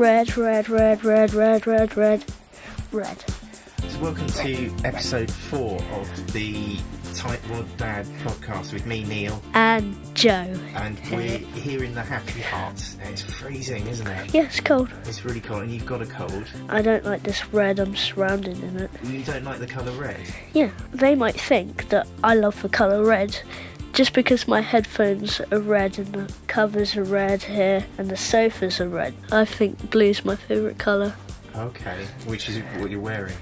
Red, red, red, red, red, red, red, red. So welcome to episode four of the Tightwad Dad podcast with me, Neil, And Joe. and we're here in the Happy Heart. It's freezing, isn't it? Yeah, it's cold. It's really cold, and you've got a cold. I don't like this red I'm surrounded in it. You don't like the colour red. Yeah, they might think that I love the colour red just because my headphones are red and the covers are red here and the sofas are red. I think blue's my favourite colour. Okay, which is what you're wearing.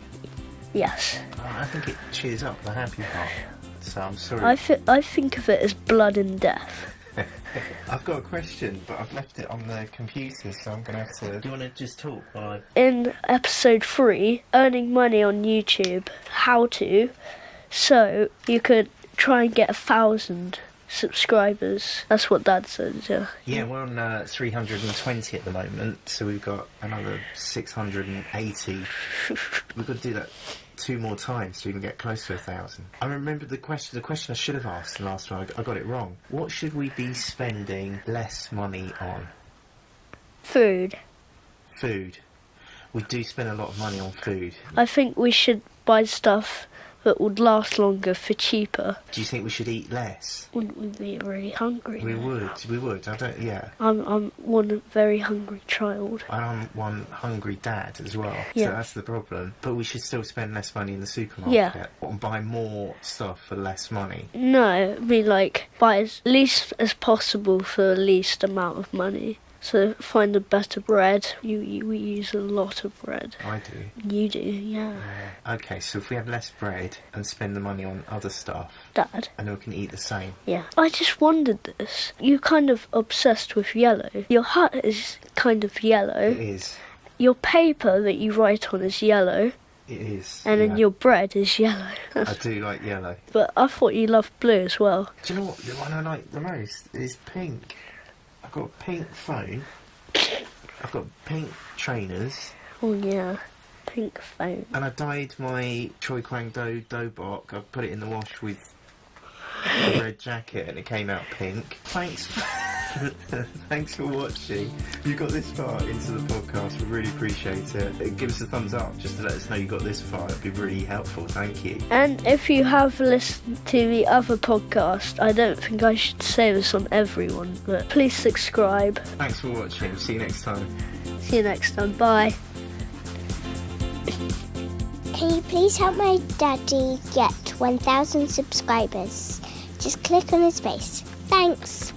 Yes. Oh, I think it cheers up the Happy Heart. So I'm sorry. I, fi- I think of it as blood and death. I've got a question, but I've left it on the computer, so I'm gonna have to. Do you want to just talk while I In episode 3, earning money on YouTube, how to, so you could try and get a thousand subscribers. That's what Dad says, yeah. Yeah, we're on uh, 320 at the moment, so we've got another 680. we've got to do that two more times so we can get close to a thousand. I remember the question. The question I should have asked the last. I I got it wrong. What should we be spending less money on? Food. Food. We do spend a lot of money on food. I think we should buy stuff that would last longer for cheaper. Do you think we should eat less? Wouldn't we be really hungry? We would. We would. I don't. Yeah. I'm, I'm one very hungry child. I'm one hungry dad as well, Yeah. so that's the problem. But we should still spend less money in the supermarket Yeah. and buy more stuff for less money. No, I mean like buy as least as possible for the least amount of money. So find a better bread. You, you we use a lot of bread. I do. You do, yeah. Uh, okay, so if we have less bread and spend the money on other stuff, Dad. and we can eat the same. Yeah. I just wondered this. You're kind of obsessed with yellow. Your hut is kind of yellow. is. Your paper that you write on is yellow. It is. And yeah. then your bread is yellow. I do like yellow. but I thought you loved blue as well. Do you know what? The one I like the most is pink. I've got a pink phone. I've got pink trainers. Oh yeah. Pink phone. And I dyed my Choi Kwang Do Dobok. I put it in the wash with a red jacket and it came out pink. Thanks thanks for watching. If you got this far into the podcast, we really appreciate it. Give us a thumbs up just to let us know you got this far. It'd be really helpful. Thank you. And if you have listened to the other podcast, I don't think I should say this on everyone, but please subscribe. Thanks for watching. See you next time. See you next time. Bye. Can you please help my daddy get 1,000 subscribers? Just click on his face. Thanks.